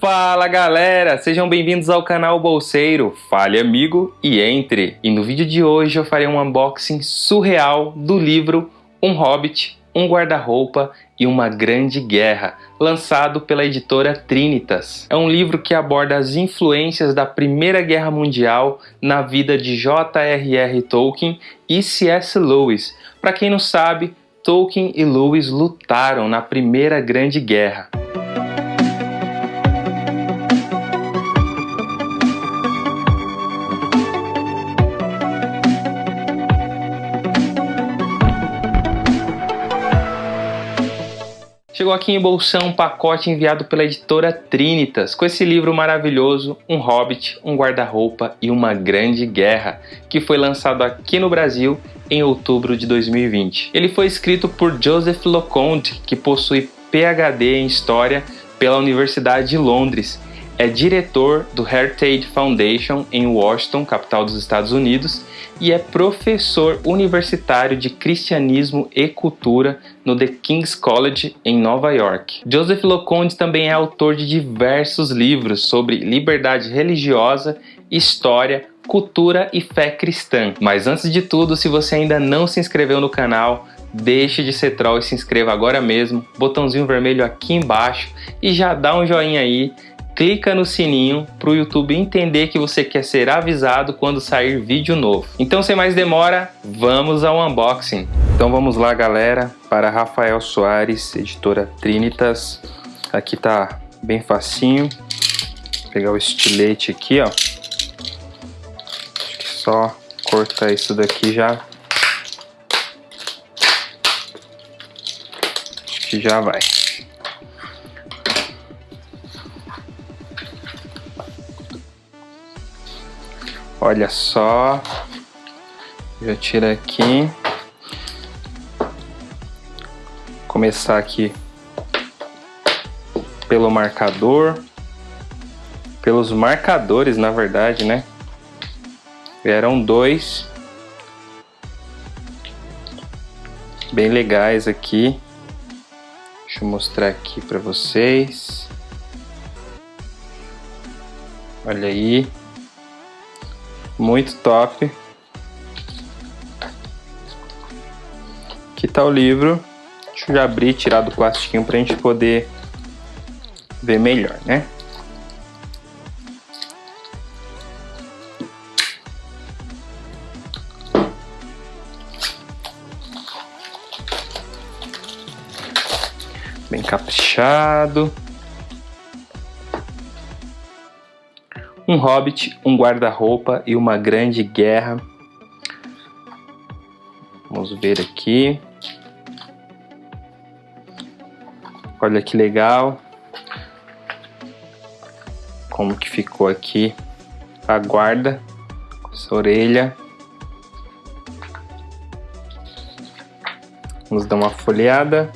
Fala galera, sejam bem-vindos ao canal Bolseiro, fale amigo e entre! E no vídeo de hoje eu farei um unboxing surreal do livro Um Hobbit, um Guarda-Roupa e uma Grande Guerra, lançado pela editora Trinitas. É um livro que aborda as influências da Primeira Guerra Mundial na vida de J.R.R. Tolkien e C.S. Lewis. Para quem não sabe, Tolkien e Lewis lutaram na Primeira Grande Guerra. Chegou aqui em bolsão um pacote enviado pela editora Trinitas, com esse livro maravilhoso, Um Hobbit, um Guarda-Roupa e uma Grande Guerra, que foi lançado aqui no Brasil em outubro de 2020. Ele foi escrito por Joseph Loconde, que possui PhD em História pela Universidade de Londres é diretor do Heritage Foundation em Washington, capital dos Estados Unidos, e é professor universitário de cristianismo e cultura no The King's College em Nova York. Joseph Loconde também é autor de diversos livros sobre liberdade religiosa, história, cultura e fé cristã. Mas antes de tudo, se você ainda não se inscreveu no canal, deixe de ser troll e se inscreva agora mesmo, botãozinho vermelho aqui embaixo e já dá um joinha aí clica no sininho para o YouTube entender que você quer ser avisado quando sair vídeo novo. Então sem mais demora, vamos ao unboxing. Então vamos lá galera, para Rafael Soares, editora Trinitas. Aqui tá bem facinho. Vou pegar o estilete aqui, ó. Só cortar isso daqui já. Que já vai. Olha só. Já tira aqui. Começar aqui pelo marcador. Pelos marcadores, na verdade, né? Vieram dois. Bem legais aqui. Deixa eu mostrar aqui para vocês. Olha aí. Muito top. Aqui tá o livro. Deixa eu já abrir e tirar do plastiquinho pra gente poder ver melhor, né? Bem caprichado. Um hobbit, um guarda-roupa e uma grande guerra. Vamos ver aqui. Olha que legal. Como que ficou aqui a guarda. Essa orelha. Vamos dar uma folheada.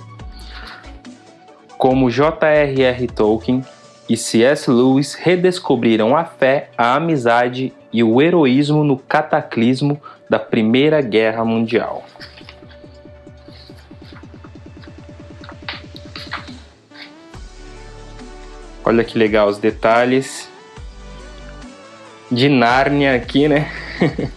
Como J.R.R. Tolkien e C.S. Lewis redescobriram a fé, a amizade e o heroísmo no cataclismo da Primeira Guerra Mundial. Olha que legal os detalhes de Nárnia aqui, né?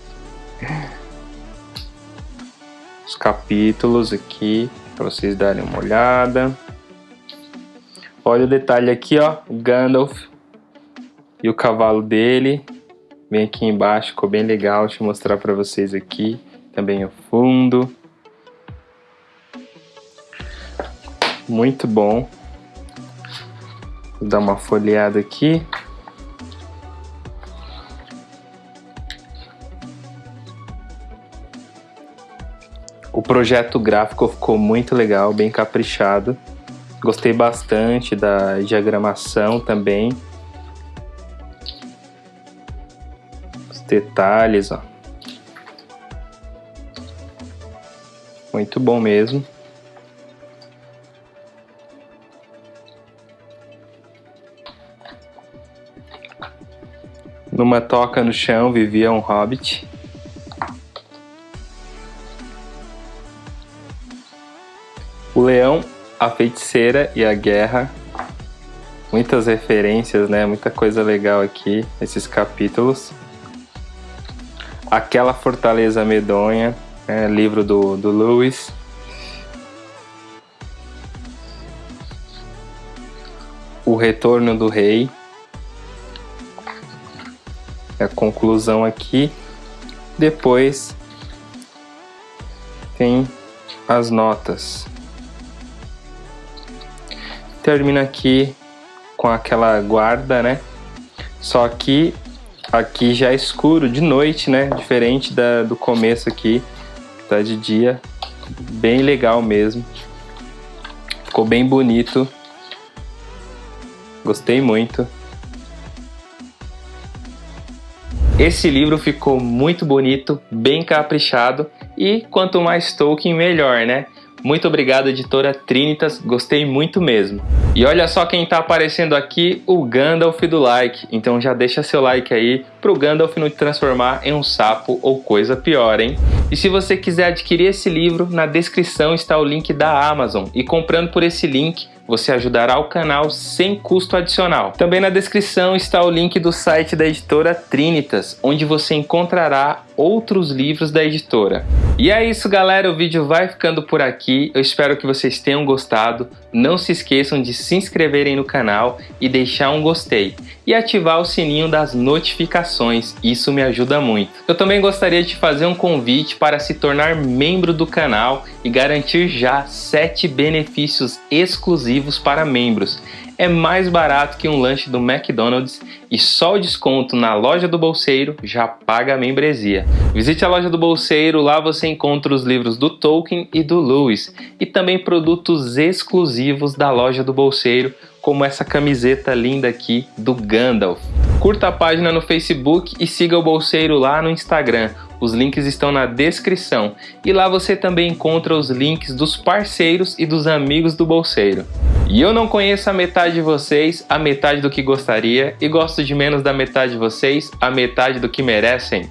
os capítulos aqui para vocês darem uma olhada. Olha o detalhe aqui, ó, o Gandalf e o cavalo dele. Vem aqui embaixo, ficou bem legal, deixa eu mostrar para vocês aqui. Também o fundo. Muito bom. Vou dar uma folheada aqui. O projeto gráfico ficou muito legal, bem caprichado. Gostei bastante da diagramação também. Os detalhes, ó. Muito bom mesmo. Numa toca no chão vivia um hobbit. O leão a Feiticeira e a Guerra. Muitas referências, né? Muita coisa legal aqui, esses capítulos. Aquela Fortaleza Medonha, né? livro do, do Lewis. O Retorno do Rei. A conclusão aqui. Depois tem as notas. Termina aqui com aquela guarda, né? Só que aqui já é escuro de noite, né? Diferente da, do começo aqui, tá de dia. Bem legal mesmo. Ficou bem bonito. Gostei muito. Esse livro ficou muito bonito, bem caprichado e quanto mais Tolkien melhor, né? Muito obrigado, editora Trinitas, gostei muito mesmo. E olha só quem está aparecendo aqui, o Gandalf do like. Então já deixa seu like aí para o Gandalf não te transformar em um sapo ou coisa pior, hein? E se você quiser adquirir esse livro, na descrição está o link da Amazon. E comprando por esse link, você ajudará o canal sem custo adicional. Também na descrição está o link do site da editora Trinitas, onde você encontrará outros livros da editora. E é isso galera, o vídeo vai ficando por aqui, eu espero que vocês tenham gostado, não se esqueçam de se inscreverem no canal e deixar um gostei. E ativar o sininho das notificações, isso me ajuda muito. Eu também gostaria de fazer um convite para se tornar membro do canal e garantir já 7 benefícios exclusivos para membros é mais barato que um lanche do McDonald's e só o desconto na loja do bolseiro já paga a membresia. Visite a loja do bolseiro, lá você encontra os livros do Tolkien e do Lewis e também produtos exclusivos da loja do bolseiro, como essa camiseta linda aqui do Gandalf. Curta a página no Facebook e siga o bolseiro lá no Instagram. Os links estão na descrição e lá você também encontra os links dos parceiros e dos amigos do bolseiro. E eu não conheço a metade de vocês, a metade do que gostaria, e gosto de menos da metade de vocês, a metade do que merecem.